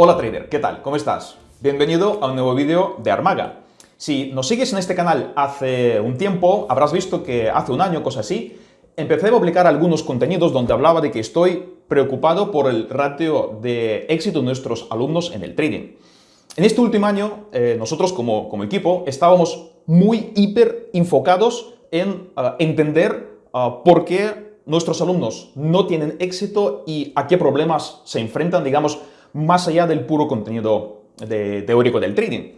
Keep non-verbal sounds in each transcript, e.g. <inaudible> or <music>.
Hola trader, ¿qué tal? ¿Cómo estás? Bienvenido a un nuevo vídeo de Armaga. Si nos sigues en este canal hace un tiempo, habrás visto que hace un año, cosa así, empecé a publicar algunos contenidos donde hablaba de que estoy preocupado por el ratio de éxito de nuestros alumnos en el trading. En este último año, eh, nosotros como, equipo estábamos muy hiper enfocados en uh, entender uh, por qué nuestros alumnos no tienen éxito y a qué problemas se enfrentan, digamos, más allá del puro contenido teórico del trading.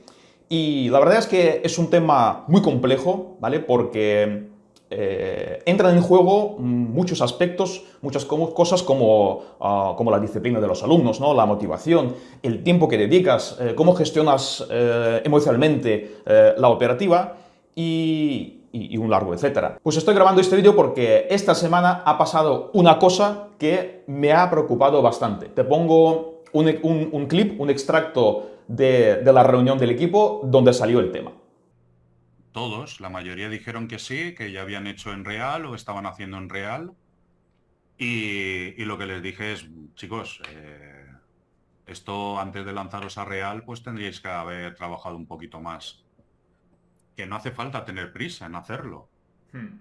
Y la verdad es que es un tema muy complejo, ¿vale? Porque eh, entran en juego muchos aspectos, muchas cosas como, uh, como, la disciplina de los alumnos, ¿no? la motivación, el tiempo que dedicas, eh, cómo gestionas eh, emocionalmente la operativa y, y, y, un largo etcétera. Pues estoy grabando este vídeo porque esta semana ha pasado una cosa que me ha preocupado bastante. Te pongo un, un, un clip, un extracto de, de la reunión del equipo donde salió el tema. Todos, la mayoría dijeron que sí, que ya habían hecho en real o estaban haciendo en real. Y, y lo que les dije es, chicos, eh, esto antes de lanzaros a real, pues tendríais que haber trabajado un poquito más. Que no hace falta tener prisa en hacerlo. Hmm.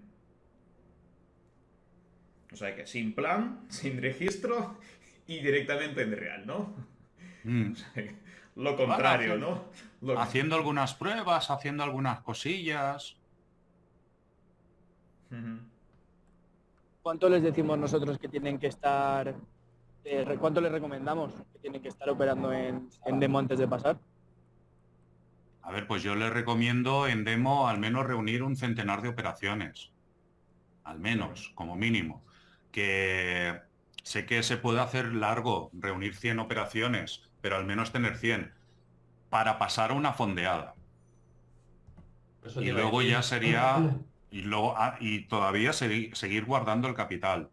O sea que sin plan, <laughs> sin registro y directamente en real, ¿no? Mm. <laughs> Lo contrario, ¿no? Lo... Haciendo algunas pruebas, haciendo algunas cosillas. ¿Cuánto les decimos nosotros que tienen que estar, eh, cuánto les recomendamos que tienen que estar operando en, en demo antes de pasar? A ver, pues yo les recomiendo en demo al menos reunir un centenar de operaciones. Al menos, como mínimo. Que sé que se puede hacer largo, reunir 100 operaciones, pero al menos tener 100, para pasar a una fondeada. Eso y luego ya sería, y, luego, ah, y todavía seguir, seguir guardando el capital.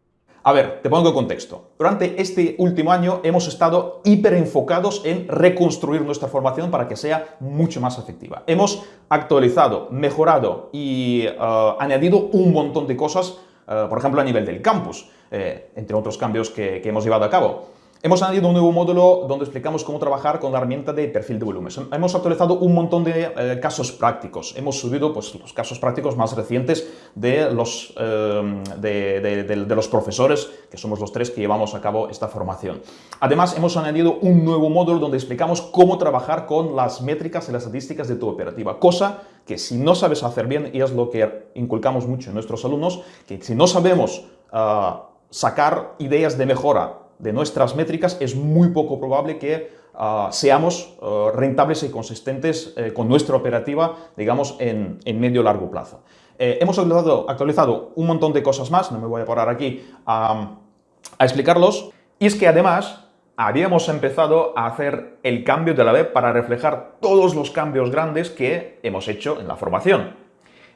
A ver, te pongo contexto. Durante este último año hemos estado hiper enfocados en reconstruir nuestra formación para que sea mucho más efectiva. Hemos actualizado, mejorado y uh, añadido un montón de cosas, uh, por ejemplo, a nivel del campus, eh, entre otros cambios que, que hemos llevado a cabo. Hemos añadido un nuevo módulo donde explicamos cómo trabajar con la herramienta de perfil de volumen. Hemos actualizado un montón de eh, casos prácticos. Hemos subido pues, los casos prácticos más recientes de los, eh, de, de, de, de, los profesores, que somos los tres que llevamos a cabo esta formación. Además, hemos añadido un nuevo módulo donde explicamos cómo trabajar con las métricas y las estadísticas de tu operativa, cosa que si no sabes hacer bien, y es lo que inculcamos mucho en nuestros alumnos, que si no sabemos uh, sacar ideas de mejora de nuestras métricas, es muy poco probable que uh, seamos uh, rentables y consistentes uh, con nuestra operativa, digamos, en, en medio largo plazo. Eh, hemos actualizado, un montón de cosas más, no me voy a parar aquí a, a explicarlos, y es que además habíamos empezado a hacer el cambio de la web para reflejar todos los cambios grandes que hemos hecho en la formación.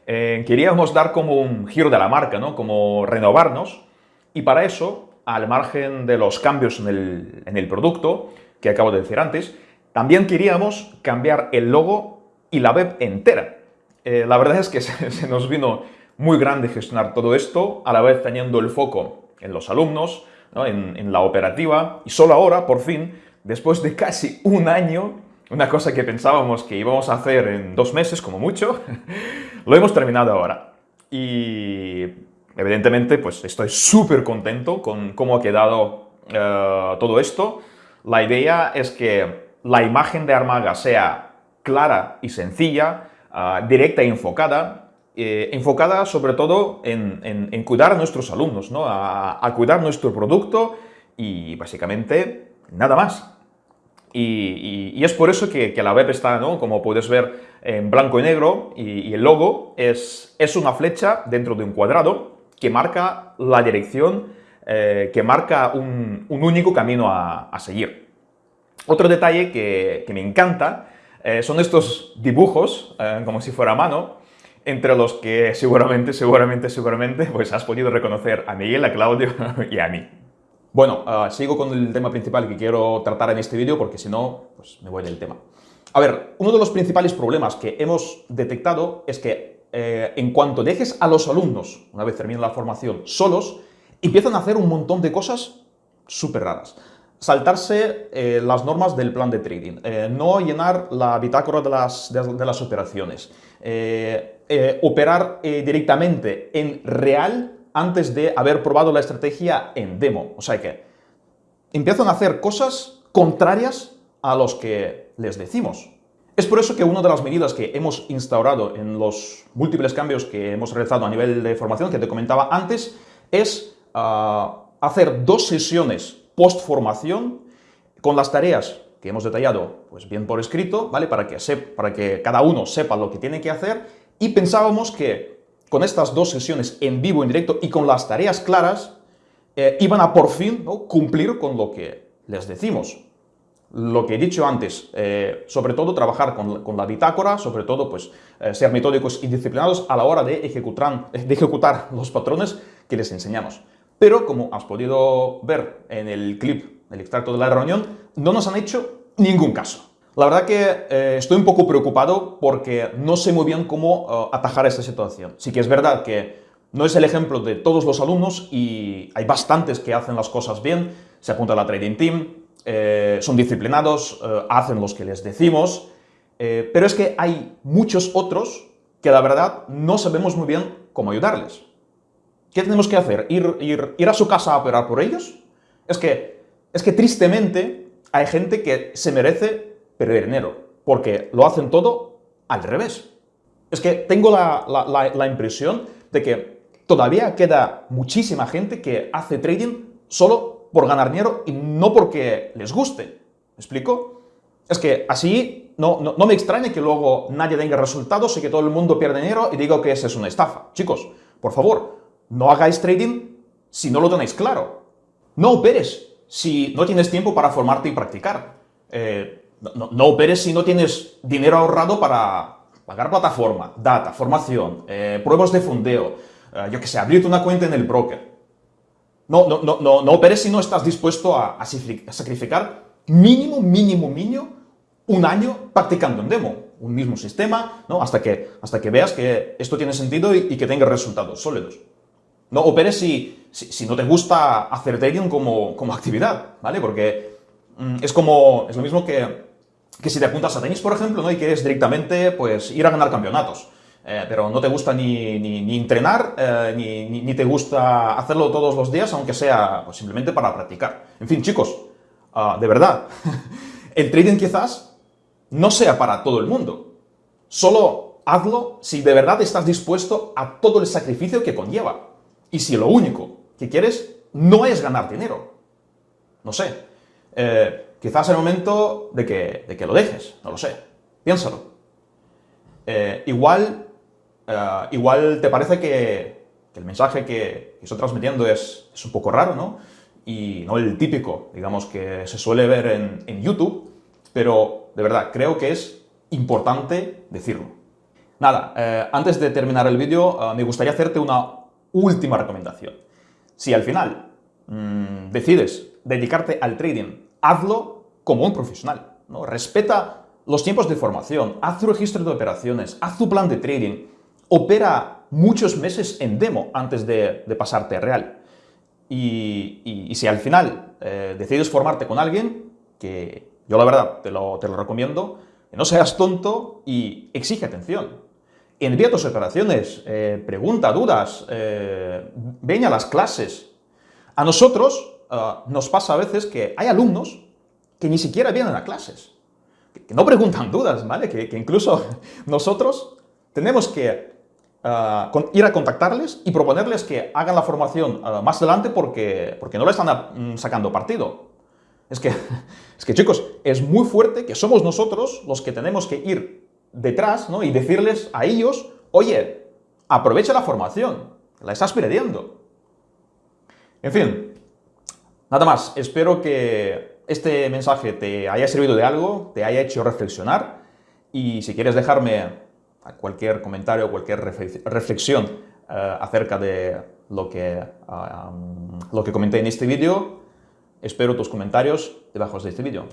Eh, queríamos dar como un giro de la marca, ¿no? como renovarnos, y para eso al margen de los cambios en el, producto, que acabo de decir antes, también queríamos cambiar el logo y la web entera. Eh, la verdad es que <laughs> se, nos vino muy grande gestionar todo esto, a la vez teniendo el foco en los alumnos, ¿no? en, en, la operativa, y solo ahora, por fin, después de casi un año, una cosa que pensábamos que íbamos a hacer en dos meses como mucho, <laughs> lo hemos terminado ahora. Y Evidentemente, pues estoy súper contento con cómo ha quedado uh, todo esto. La idea es que la imagen de Armaga sea clara y sencilla, uh, directa y enfocada, eh, enfocada sobre todo en, cuidar a nuestros alumnos, ¿no? a, cuidar nuestro producto y básicamente nada más. Y, es por eso que, que, la web está, ¿no? como puedes ver, en blanco y negro y, y el logo es, es una flecha dentro de un cuadrado que marca la dirección, eh, que marca un, único camino a, seguir. Otro detalle que, me encanta eh, son estos dibujos, eh, como si fuera a mano, entre los que seguramente, seguramente, seguramente, pues has podido reconocer a Miguel, a Claudio <laughs> y a mí. Bueno, uh, sigo con el tema principal que quiero tratar en este vídeo porque si no, pues me voy del tema. A ver, uno de los principales problemas que hemos detectado es que eh, en cuanto dejes a los alumnos, una vez termine la formación, solos, empiezan a hacer un montón de cosas súper raras. saltarse eh, las normas del plan de trading, eh, no llenar la bitácora de las, de, las operaciones, operar directamente en real antes de haber probado la estrategia en demo. O sea que empiezan a hacer cosas contrarias a los que les decimos. Es por eso que una de las medidas que hemos instaurado en los múltiples cambios que hemos realizado a nivel de formación, que te comentaba antes, es ah, hacer dos sesiones post-formación con las tareas que hemos detallado pues bien por escrito, ¿vale? Para que, para que cada uno sepa lo que tiene que hacer y pensábamos que con estas dos sesiones en vivo, en directo y con las tareas claras, eh, iban a por fin cumplir con lo que les decimos. Lo que he dicho antes, eh, sobre todo trabajar con, la bitácora, sobre todo pues, eh, ser metódicos y disciplinados a la hora de ejecutar, de ejecutar los patrones que les enseñamos. Pero, como has podido ver en el clip, el extracto de la reunión, no nos han hecho ningún caso. La verdad que eh, estoy un poco preocupado porque no sé muy bien cómo atajar esta situación. Sí que es verdad que no es el ejemplo de todos los alumnos y hay bastantes que hacen las cosas bien, se apuntan a la Trading Team, eh, son disciplinados, hacen los que les decimos, pero es que hay muchos otros que la verdad no sabemos muy bien cómo ayudarles. ¿Qué tenemos que hacer? ¿Ir, ir, a su casa a operar por ellos? Es que, es que tristemente hay gente que se merece perder dinero, porque lo hacen todo al revés. Es que tengo la, la, impresión de que todavía queda muchísima gente que hace trading solo por ganar dinero y no porque les guste. ¿Me explico? Es que así no, no, no, me extraña que luego nadie tenga resultados y que todo el mundo pierda dinero y digo que esa es una estafa. Chicos, por favor, no hagáis trading si no lo tenéis claro. No operes si no tienes tiempo para formarte y practicar. Eh, no, operes si no tienes dinero ahorrado para pagar plataforma, data, formación, eh, pruebas de fondeo, eh, yo que sé, abrirte una cuenta en el broker. No, no, no, no, no operes si no estás dispuesto a, sacrificar mínimo, mínimo, mínimo un año practicando en demo, un mismo sistema, ¿no? hasta, que, hasta que veas que esto tiene sentido y, que tenga resultados sólidos. No operes si, si, no te gusta hacer trading como, como actividad, ¿vale? Porque mm, es como, es lo mismo que, que, si te apuntas a tenis, por ejemplo, ¿no? y quieres directamente pues, ir a ganar campeonatos. Eh, pero no te gusta ni, ni, entrenar, eh, ni, ni, te gusta hacerlo todos los días, aunque sea pues, simplemente para practicar. En fin, chicos, ah, de verdad, <laughs> el trading quizás no sea para todo el mundo. Solo hazlo si de verdad estás dispuesto a todo el sacrificio que conlleva. Y si lo único que quieres no es ganar dinero, no sé, eh, quizás es el momento de que, de que, lo dejes, no lo sé, piénsalo. Igual, eh, igual te parece que, el mensaje que, estoy transmitiendo es, es, un poco raro, ¿no? Y no el típico, digamos, que se suele ver en, YouTube, pero de verdad, creo que es importante decirlo. Nada, antes de terminar el vídeo, me gustaría hacerte una última recomendación. Si al final mm, decides dedicarte al trading, hazlo como un profesional. ¿no? Respeta los tiempos de formación, haz tu registro de operaciones, haz tu plan de trading, opera muchos meses en demo antes de, pasarte a real. Y, si al final eh, decides formarte con alguien, que yo la verdad te lo, te lo recomiendo, no seas tonto y exige atención envía tus operaciones, eh, pregunta, dudas, eh, ven a las clases. A nosotros eh, nos pasa a veces que hay alumnos que ni siquiera vienen a clases, que, no preguntan dudas, ¿vale? Que, incluso <laughs> nosotros tenemos que ir a contactarles y proponerles que hagan la formación más adelante porque, porque no le están mm, sacando partido. Es que, <laughs> es que, chicos, es muy fuerte que somos nosotros los que tenemos que ir detrás ¿no? y decirles a ellos, oye, aprovecha la formación, la estás perdiendo. En fin, nada más, espero que este mensaje te haya servido de algo, te haya hecho reflexionar y si quieres dejarme cualquier comentario, o cualquier reflexión eh, acerca de lo que, lo que comenté en este vídeo, espero tus comentarios debajo de este vídeo.